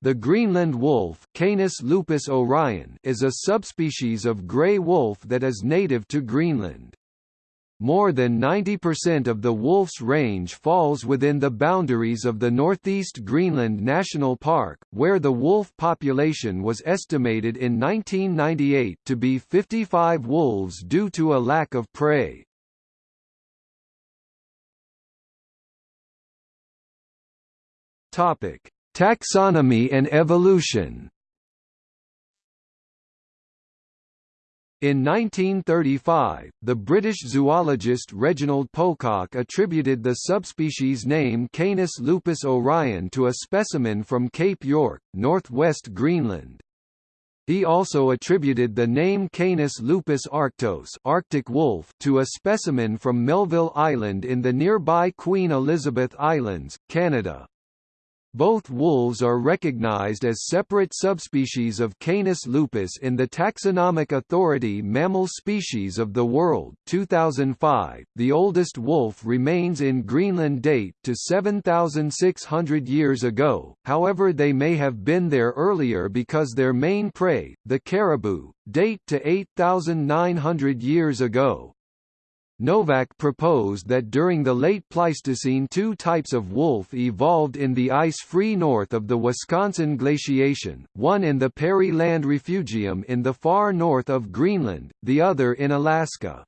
The Greenland wolf Canis lupus orion is a subspecies of gray wolf that is native to Greenland. More than 90% of the wolf's range falls within the boundaries of the Northeast Greenland National Park, where the wolf population was estimated in 1998 to be 55 wolves due to a lack of prey. Topic: Taxonomy and evolution In 1935, the British zoologist Reginald Pocock attributed the subspecies name Canis lupus orion to a specimen from Cape York, northwest Greenland. He also attributed the name Canis lupus arctos Arctic wolf to a specimen from Melville Island in the nearby Queen Elizabeth Islands, Canada. Both wolves are recognized as separate subspecies of Canis lupus in the Taxonomic Authority Mammal Species of the World 2005. .The oldest wolf remains in Greenland date to 7,600 years ago, however they may have been there earlier because their main prey, the caribou, date to 8,900 years ago. Nowak proposed that during the late Pleistocene two types of wolf evolved in the ice-free north of the Wisconsin glaciation, one in the Peary Land Refugium in the far north of Greenland, the other in Alaska.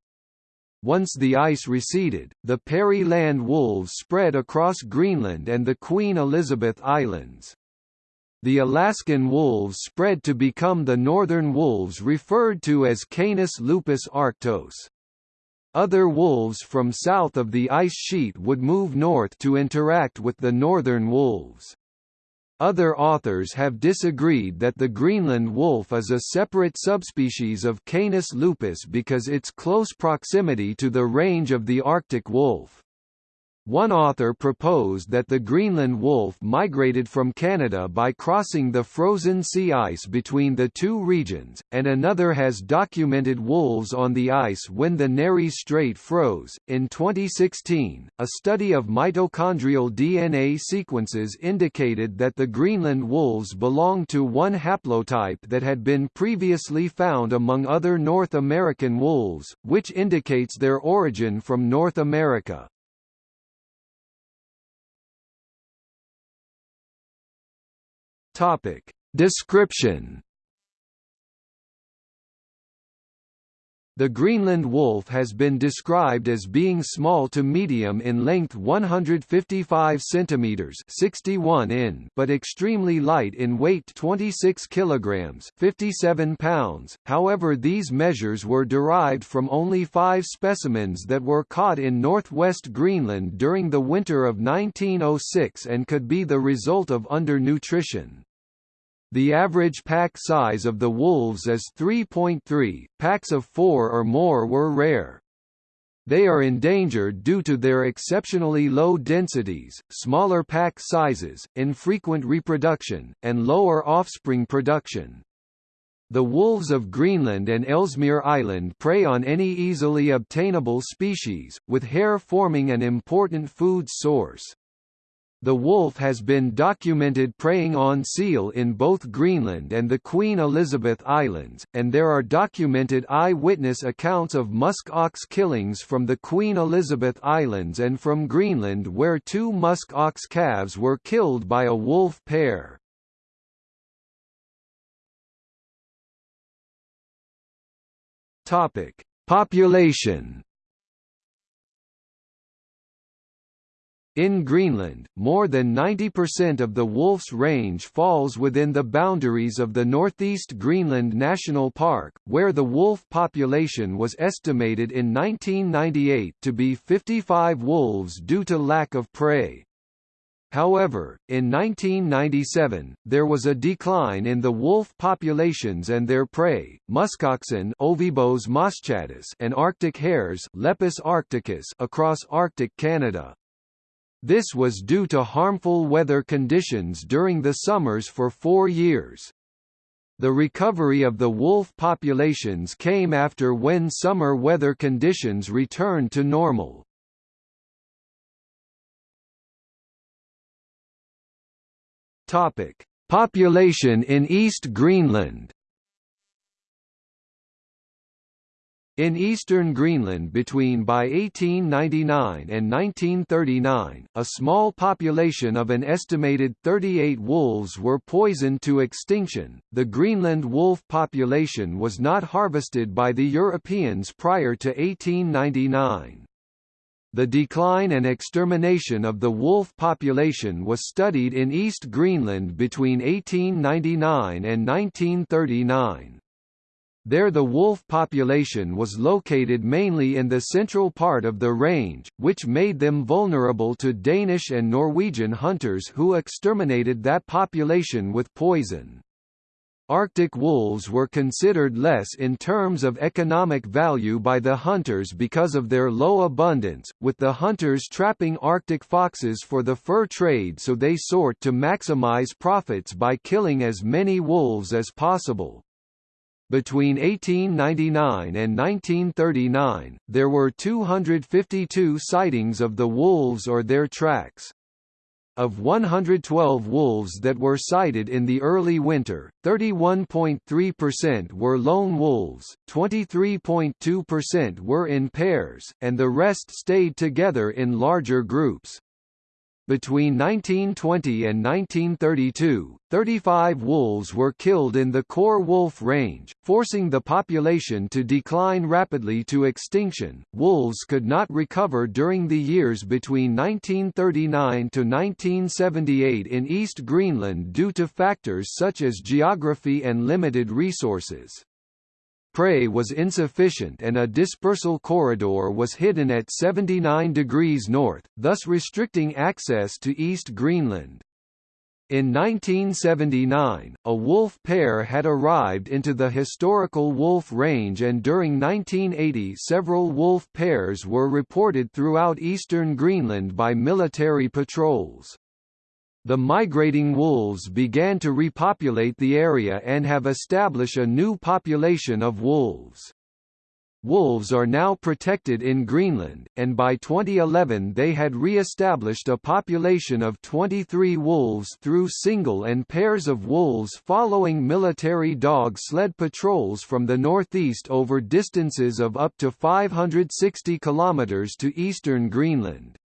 Once the ice receded, the Peary Land wolves spread across Greenland and the Queen Elizabeth Islands. The Alaskan wolves spread to become the northern wolves referred to as Canis lupus arctos. Other wolves from south of the ice sheet would move north to interact with the northern wolves. Other authors have disagreed that the Greenland wolf is a separate subspecies of Canis lupus because its close proximity to the range of the Arctic wolf. One author proposed that the Greenland wolf migrated from Canada by crossing the frozen sea ice between the two regions, and another has documented wolves on the ice when the Nares Strait froze. In 2016, a study of mitochondrial DNA sequences indicated that the Greenland wolves belong to one haplotype that had been previously found among other North American wolves, which indicates their origin from North America. Topic. Description The Greenland wolf has been described as being small to medium in length 155 cm 61 in but extremely light in weight 26 kg 57 pounds. However these measures were derived from only five specimens that were caught in northwest Greenland during the winter of 1906 and could be the result of undernutrition. The average pack size of the wolves is 3.3, packs of four or more were rare. They are endangered due to their exceptionally low densities, smaller pack sizes, infrequent reproduction, and lower offspring production. The wolves of Greenland and Ellesmere Island prey on any easily obtainable species, with hare forming an important food source. The wolf has been documented preying on seal in both Greenland and the Queen Elizabeth Islands, and there are documented eyewitness accounts of musk ox killings from the Queen Elizabeth Islands and from Greenland where two musk ox calves were killed by a wolf pair. Population In Greenland, more than 90% of the wolf's range falls within the boundaries of the Northeast Greenland National Park, where the wolf population was estimated in 1998 to be 55 wolves due to lack of prey. However, in 1997, there was a decline in the wolf populations and their prey, muskoxen Ovibos moschatus and Arctic hares Lepus arcticus across Arctic Canada. This was due to harmful weather conditions during the summers for four years. The recovery of the wolf populations came after when summer weather conditions returned to normal. Topic: Population in East Greenland In eastern Greenland between by 1899 and 1939, a small population of an estimated 38 wolves were poisoned to extinction. The Greenland wolf population was not harvested by the Europeans prior to 1899. The decline and extermination of the wolf population was studied in East Greenland between 1899 and 1939. There the wolf population was located mainly in the central part of the range, which made them vulnerable to Danish and Norwegian hunters who exterminated that population with poison. Arctic wolves were considered less in terms of economic value by the hunters because of their low abundance, with the hunters trapping Arctic foxes for the fur trade so they sought to maximize profits by killing as many wolves as possible. Between 1899 and 1939, there were 252 sightings of the wolves or their tracks. Of 112 wolves that were sighted in the early winter, 31.3% were lone wolves, 23.2% were in pairs, and the rest stayed together in larger groups. Between 1920 and 1932, 35 wolves were killed in the core wolf range, forcing the population to decline rapidly to extinction. Wolves could not recover during the years between 1939 to 1978 in East Greenland due to factors such as geography and limited resources. Prey was insufficient and a dispersal corridor was hidden at 79 degrees north, thus restricting access to East Greenland. In 1979, a wolf pair had arrived into the historical Wolf Range and during 1980 several wolf pairs were reported throughout eastern Greenland by military patrols. The migrating wolves began to repopulate the area and have established a new population of wolves. Wolves are now protected in Greenland, and by 2011 they had re-established a population of 23 wolves through single and pairs of wolves following military dog sled patrols from the northeast over distances of up to 560 kilometers to eastern Greenland.